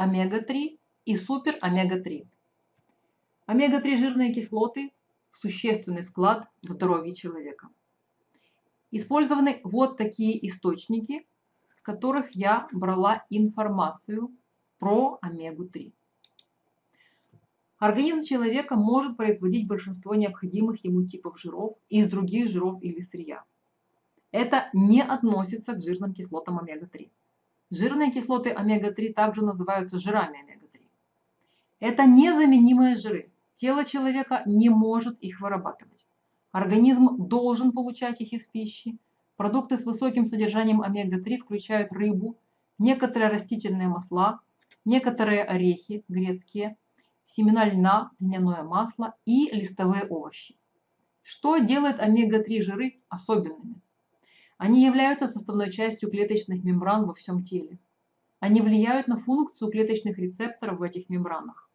омега-3 и супер омега-3. Омега-3 жирные кислоты – существенный вклад в здоровье человека. Использованы вот такие источники, в которых я брала информацию про омегу-3. Организм человека может производить большинство необходимых ему типов жиров из других жиров или сырья. Это не относится к жирным кислотам омега-3. Жирные кислоты омега-3 также называются жирами омега-3. Это незаменимые жиры. Тело человека не может их вырабатывать. Организм должен получать их из пищи. Продукты с высоким содержанием омега-3 включают рыбу, некоторые растительные масла, некоторые орехи грецкие, семена льна, льняное масло и листовые овощи. Что делает омега-3 жиры особенными? Они являются составной частью клеточных мембран во всем теле. Они влияют на функцию клеточных рецепторов в этих мембранах.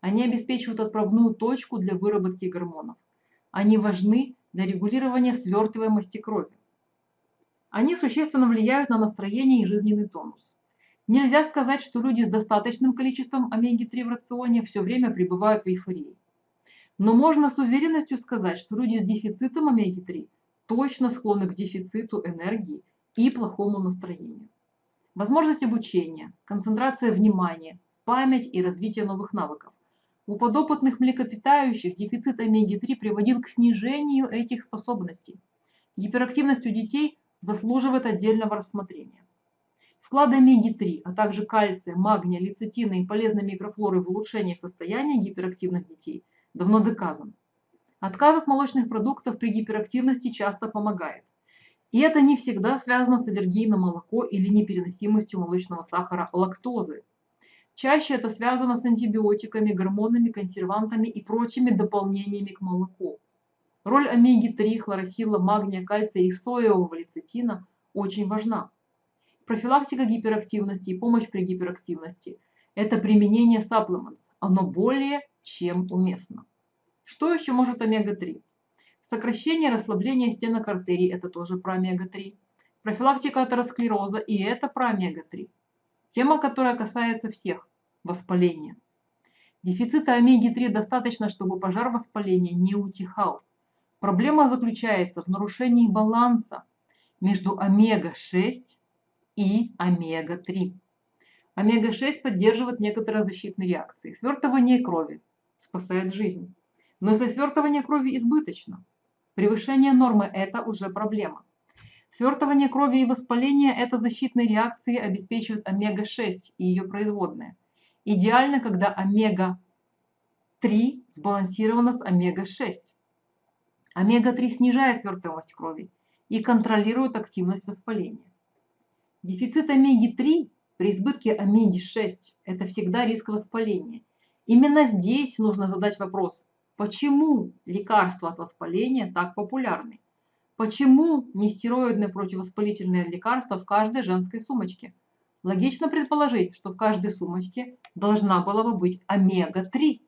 Они обеспечивают отправную точку для выработки гормонов. Они важны для регулирования свертываемости крови. Они существенно влияют на настроение и жизненный тонус. Нельзя сказать, что люди с достаточным количеством омеги-3 в рационе все время пребывают в эйфории. Но можно с уверенностью сказать, что люди с дефицитом омеги-3 точно склонны к дефициту энергии и плохому настроению. Возможность обучения, концентрация внимания, память и развитие новых навыков. У подопытных млекопитающих дефицит омеги-3 приводил к снижению этих способностей. Гиперактивность у детей заслуживает отдельного рассмотрения. Вклад омеги-3, а также кальция, магния, лецитина и полезной микрофлоры в улучшение состояния гиперактивных детей давно доказан. Отказ от молочных продуктов при гиперактивности часто помогает. И это не всегда связано с аллергией на молоко или непереносимостью молочного сахара лактозы. Чаще это связано с антибиотиками, гормонами, консервантами и прочими дополнениями к молоку. Роль омеги-3, хлорофилла, магния, кальция и соевого лецитина очень важна. Профилактика гиперактивности и помощь при гиперактивности – это применение supplements. Оно более чем уместно. Что еще может омега-3? Сокращение расслабление стенок артерий – это тоже про омега-3. Профилактика атеросклероза – и это про омега-3. Тема, которая касается всех – воспаления. Дефицита омеги-3 достаточно, чтобы пожар воспаления не утихал. Проблема заключается в нарушении баланса между омега-6 и омега-3. Омега-6 поддерживает некоторые защитные реакции. Свертывание крови спасает жизнь. Но если свертывание крови избыточно, превышение нормы – это уже проблема. Свертывание крови и воспаление – это защитные реакции обеспечивают омега-6 и ее производные. Идеально, когда омега-3 сбалансирована с омега-6. Омега-3 снижает свертываемость крови и контролирует активность воспаления. Дефицит омеги-3 при избытке омеги-6 – это всегда риск воспаления. Именно здесь нужно задать вопрос, Почему лекарства от воспаления так популярны? Почему нестероидные противовоспалительные лекарства в каждой женской сумочке? Логично предположить, что в каждой сумочке должна была бы быть омега-3.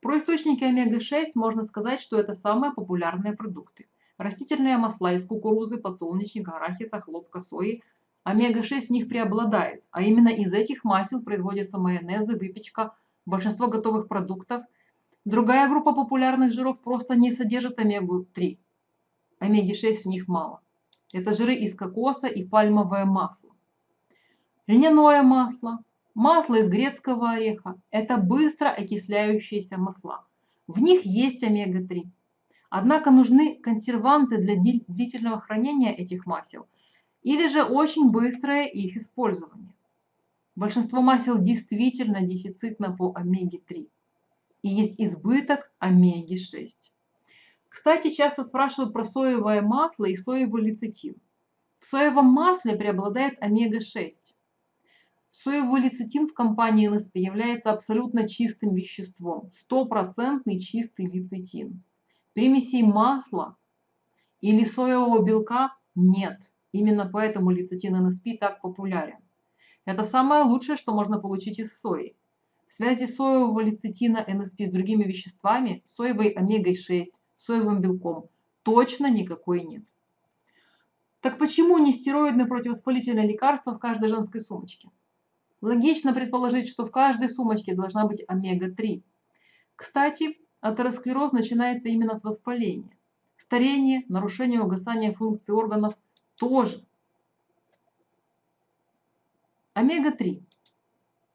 Про источники омега-6 можно сказать, что это самые популярные продукты. Растительные масла из кукурузы, подсолнечника, арахиса, хлопка, сои. Омега-6 в них преобладает, а именно из этих масел производятся майонезы, выпечка, большинство готовых продуктов – Другая группа популярных жиров просто не содержит омегу-3. Омеги-6 в них мало. Это жиры из кокоса и пальмовое масло. Льняное масло, масло из грецкого ореха – это быстро окисляющиеся масла. В них есть омега-3. Однако нужны консерванты для длительного хранения этих масел или же очень быстрое их использование. Большинство масел действительно дефицитно по омеге-3 и есть избыток омеги-6. Кстати, часто спрашивают про соевое масло и соевый лецитин. В соевом масле преобладает омега-6. Соевый лецитин в компании НСП является абсолютно чистым веществом, стопроцентный чистый лецитин. Примесей масла или соевого белка нет. Именно поэтому лецитин НСП так популярен. Это самое лучшее, что можно получить из сои. Связи соевого лецитина НСП с другими веществами, соевой омегой-6, соевым белком точно никакой нет. Так почему не стероидное противовоспалительное лекарство в каждой женской сумочке? Логично предположить, что в каждой сумочке должна быть омега-3. Кстати, атеросклероз начинается именно с воспаления. Старение, нарушение угасания функций органов тоже. Омега-3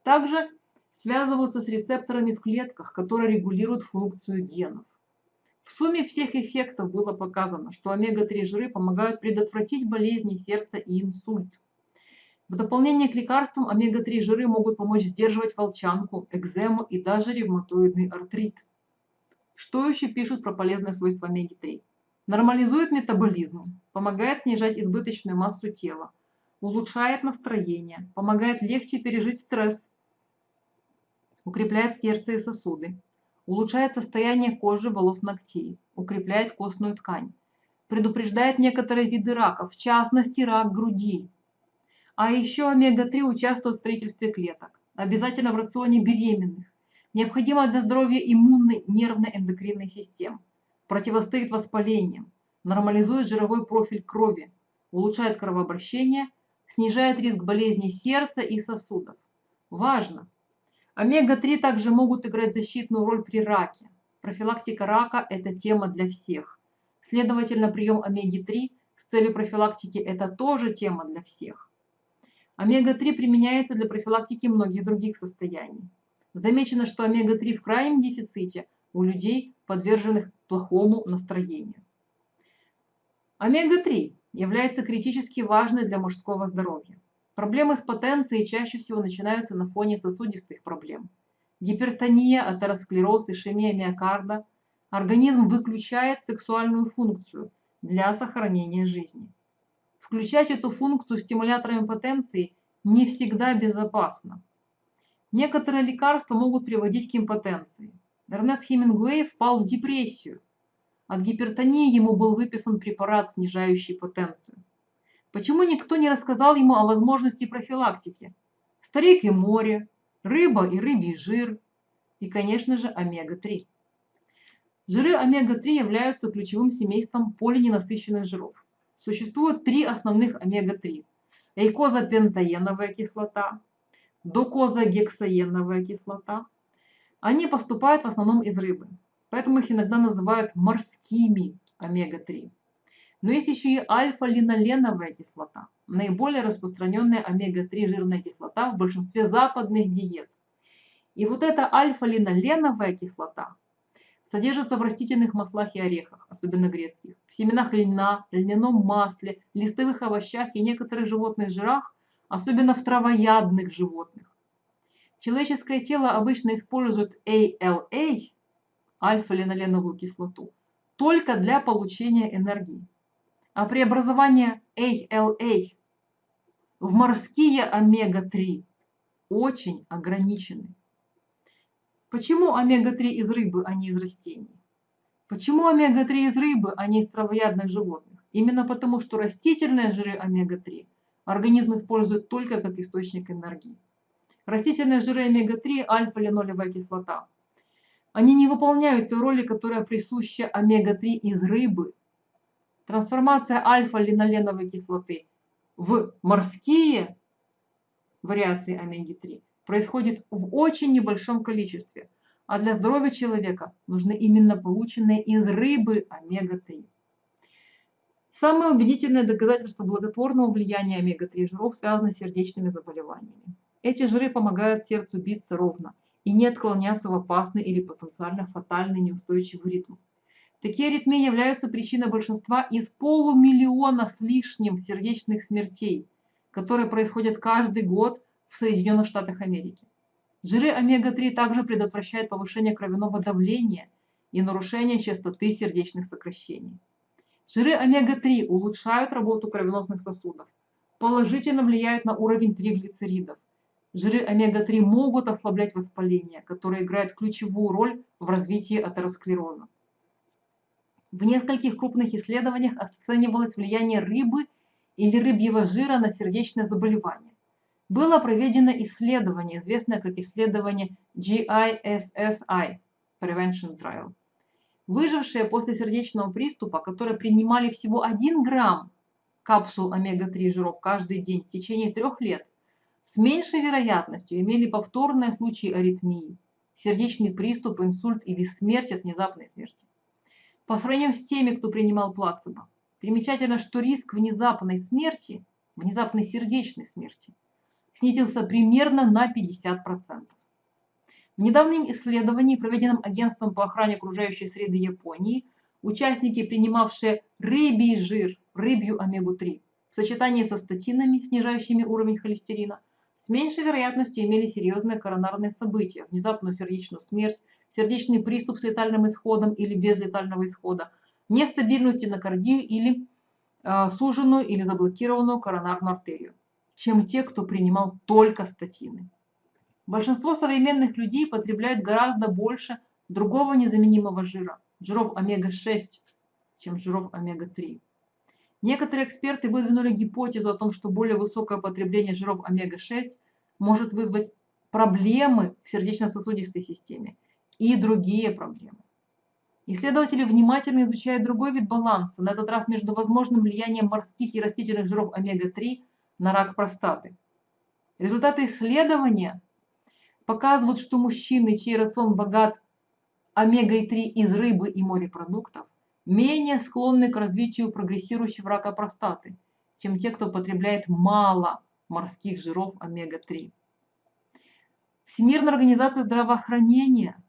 также связываются с рецепторами в клетках, которые регулируют функцию генов. В сумме всех эффектов было показано, что омега-3 жиры помогают предотвратить болезни сердца и инсульт. В дополнение к лекарствам омега-3 жиры могут помочь сдерживать волчанку, экзему и даже ревматоидный артрит. Что еще пишут про полезные свойства омеги-3? Нормализует метаболизм, помогает снижать избыточную массу тела, улучшает настроение, помогает легче пережить стресс, укрепляет сердце и сосуды, улучшает состояние кожи, волос, ногтей, укрепляет костную ткань, предупреждает некоторые виды рака, в частности рак груди, а еще омега-3 участвует в строительстве клеток. Обязательно в рационе беременных. Необходимо для здоровья иммунной нервной эндокринной системы. Противостоит воспалениям. Нормализует жировой профиль крови. Улучшает кровообращение. Снижает риск болезней сердца и сосудов. Важно! Омега-3 также могут играть защитную роль при раке. Профилактика рака – это тема для всех. Следовательно, прием омеги-3 с целью профилактики – это тоже тема для всех. Омега-3 применяется для профилактики многих других состояний. Замечено, что омега-3 в крайнем дефиците у людей, подверженных плохому настроению. Омега-3 является критически важной для мужского здоровья. Проблемы с потенцией чаще всего начинаются на фоне сосудистых проблем. Гипертония, атеросклероз, ишемия миокарда. Организм выключает сексуальную функцию для сохранения жизни. Включать эту функцию стимуляторами потенции не всегда безопасно. Некоторые лекарства могут приводить к импотенции. Эрнест Хемингуэй впал в депрессию. От гипертонии ему был выписан препарат, снижающий потенцию. Почему никто не рассказал ему о возможности профилактики? Старик и море, рыба и рыбий жир и, конечно же, омега-3. Жиры омега-3 являются ключевым семейством полиненасыщенных жиров. Существует три основных омега-3. Эйкозапентаеновая кислота, докозагексаеновая кислота. Они поступают в основном из рыбы, поэтому их иногда называют морскими омега-3. Но есть еще и альфа-линоленовая кислота, наиболее распространенная омега-3 жирная кислота в большинстве западных диет. И вот эта альфа-линоленовая кислота Содержится в растительных маслах и орехах, особенно грецких, в семенах льна, льняном масле, листовых овощах и некоторых животных жирах, особенно в травоядных животных. Человеческое тело обычно использует ALA, альфа-линоленовую кислоту, только для получения энергии. А преобразование ALA в морские омега-3 очень ограничены. Почему омега-3 из рыбы, а не из растений? Почему омега-3 из рыбы, а не из травоядных животных? Именно потому, что растительные жиры омега-3 организм использует только как источник энергии. Растительные жиры омега-3 – альфа-линолевая кислота. Они не выполняют той роли, которая присуща омега-3 из рыбы. Трансформация альфа-линоленовой кислоты в морские вариации омеги-3 происходит в очень небольшом количестве, а для здоровья человека нужны именно полученные из рыбы омега-3. Самое убедительное доказательство благотворного влияния омега-3 жиров связано с сердечными заболеваниями. Эти жиры помогают сердцу биться ровно и не отклоняться в опасный или потенциально фатальный неустойчивый ритм. Такие аритмии являются причиной большинства из полумиллиона с лишним сердечных смертей, которые происходят каждый год в Соединенных Штатах Америки. Жиры омега-3 также предотвращают повышение кровяного давления и нарушение частоты сердечных сокращений. Жиры омега-3 улучшают работу кровеносных сосудов, положительно влияют на уровень триглицеридов. Жиры омега-3 могут ослаблять воспаление, которое играет ключевую роль в развитии атеросклероза. В нескольких крупных исследованиях оценивалось влияние рыбы или рыбьего жира на сердечное заболевание было проведено исследование, известное как исследование GISSI Prevention Trial. Выжившие после сердечного приступа, которые принимали всего 1 грамм капсул омега-3 жиров каждый день в течение трех лет, с меньшей вероятностью имели повторные случаи аритмии, сердечный приступ, инсульт или смерть от внезапной смерти. По сравнению с теми, кто принимал плацебо, примечательно, что риск внезапной смерти, внезапной сердечной смерти, снизился примерно на 50%. В недавнем исследовании, проведенном Агентством по охране окружающей среды Японии, участники, принимавшие рыбий жир, рыбью омегу-3, в сочетании со статинами, снижающими уровень холестерина, с меньшей вероятностью имели серьезные коронарные события, внезапную сердечную смерть, сердечный приступ с летальным исходом или без летального исхода, нестабильную стенокардию или э, суженную или заблокированную коронарную артерию, чем те, кто принимал только статины. Большинство современных людей потребляют гораздо больше другого незаменимого жира, жиров омега-6, чем жиров омега-3. Некоторые эксперты выдвинули гипотезу о том, что более высокое потребление жиров омега-6 может вызвать проблемы в сердечно-сосудистой системе и другие проблемы. Исследователи внимательно изучают другой вид баланса, на этот раз между возможным влиянием морских и растительных жиров омега-3 на рак простаты. Результаты исследования показывают, что мужчины, чей рацион богат омегой-3 из рыбы и морепродуктов, менее склонны к развитию прогрессирующего рака простаты, чем те, кто потребляет мало морских жиров омега-3. Всемирная организация здравоохранения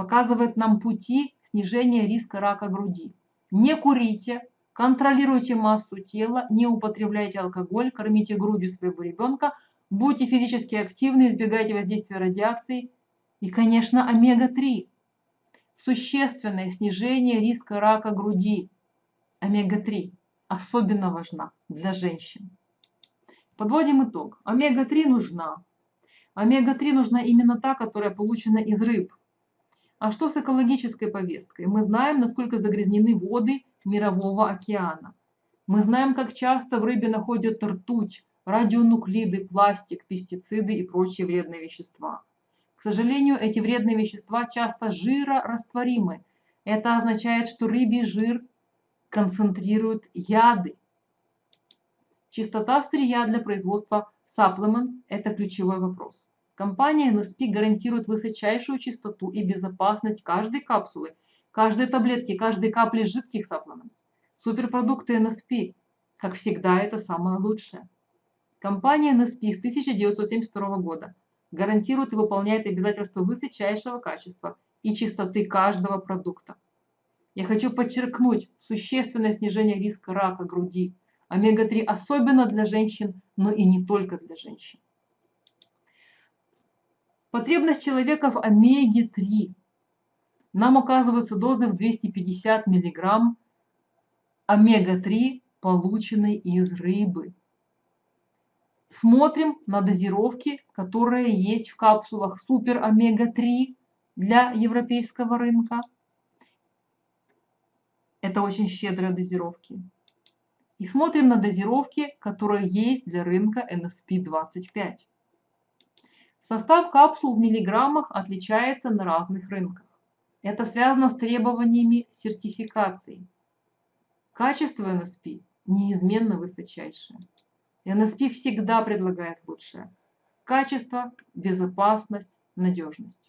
показывает нам пути снижения риска рака груди. Не курите, контролируйте массу тела, не употребляйте алкоголь, кормите грудью своего ребенка, будьте физически активны, избегайте воздействия радиации и, конечно, омега-3 существенное снижение риска рака груди. Омега-3 особенно важна для женщин. Подводим итог. Омега-3 нужна. Омега-3 нужна именно та, которая получена из рыб. А что с экологической повесткой? Мы знаем, насколько загрязнены воды Мирового океана. Мы знаем, как часто в рыбе находят ртуть, радионуклиды, пластик, пестициды и прочие вредные вещества. К сожалению, эти вредные вещества часто жирорастворимы. Это означает, что рыбий жир концентрирует яды. Чистота сырья для производства supplements – это ключевой вопрос. Компания NSP гарантирует высочайшую чистоту и безопасность каждой капсулы, каждой таблетки, каждой капли жидких supplements. Суперпродукты NSP, как всегда, это самое лучшее. Компания NSP с 1972 года гарантирует и выполняет обязательства высочайшего качества и чистоты каждого продукта. Я хочу подчеркнуть существенное снижение риска рака груди. Омега-3 особенно для женщин, но и не только для женщин. Потребность человека в омеге-3. Нам указываются дозы в 250 мг омега-3, полученной из рыбы смотрим на дозировки, которые есть в капсулах Супер Омега-3 для европейского рынка. Это очень щедрые дозировки. И смотрим на дозировки, которые есть для рынка NSP-25. Состав капсул в миллиграммах отличается на разных рынках. Это связано с требованиями сертификации. Качество NSP неизменно высочайшее. НСП всегда предлагает лучшее. Качество, безопасность, надежность.